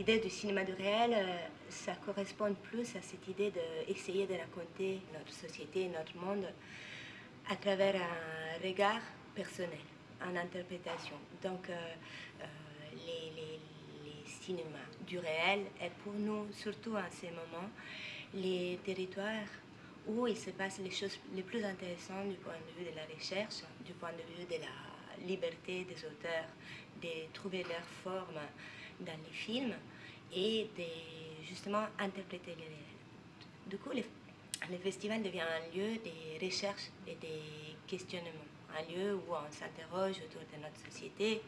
L'idée du cinéma du réel, euh, ça correspond plus à cette idée d'essayer de raconter notre société, notre monde, à travers un regard personnel, en interprétation. Donc, euh, euh, les, les, cinémas du réel est pour nous, surtout en ces moments, les territoires où il se passe les choses les plus intéressantes du point de vue de la recherche, du point de vue de la liberté des auteurs de trouver leur forme dans les films et de justement interpréter les réels. Du coup, le, festival devient un lieu de recherche et de questionnement, un lieu où on s'interroge autour de notre société,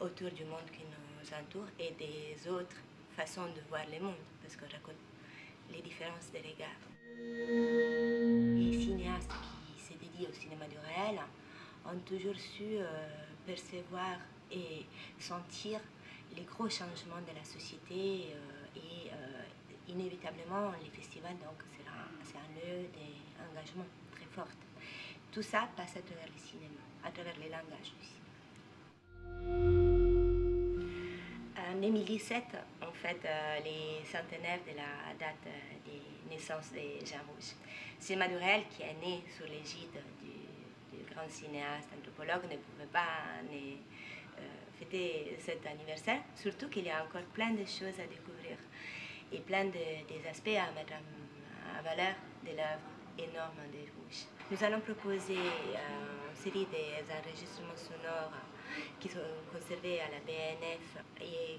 autour du monde qui nous entoure et des autres façons de voir le monde, parce qu'on raconte les différences des regards. Les cinéastes qui se dédient au cinéma du réel ont toujours su euh, percevoir et sentir les gros changements de la société euh, et euh, inévitablement les festivals donc c'est un lieu d'engagement très fort. Tout ça passe à travers le cinéma, à travers les langages du cinéma. En 2017, en fait, euh, les centenaires de la date de naissance de Jean Rouge. Cinéma du réel qui est né sous l'égide du, du, grand cinéaste anthropologue ne pouvait pas euh, fêter cet anniversaire, surtout qu'il y a encore plein de choses à découvrir et plein de, des aspects à mettre en, valeur de l'œuvre énorme de Rouge. Nous allons proposer euh, une série d'enregistrements sonores qui sont conservés à la BNF et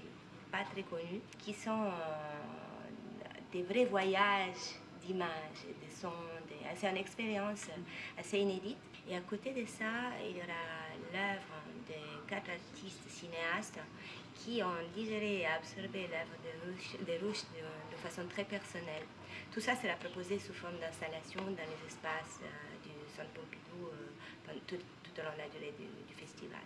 pas très connus, qui sont euh, des vrais voyages d'images, de sons. C'est une expérience assez inédite. Et à côté de ça, il y aura l'œuvre de quatre artistes cinéastes qui ont digéré et absorbé l'œuvre de Rouge, de, façon très personnelle. Tout ça sera proposé sous forme d'installation dans les espaces euh, du Centre Pompidou euh, tout, au long de la durée du festival.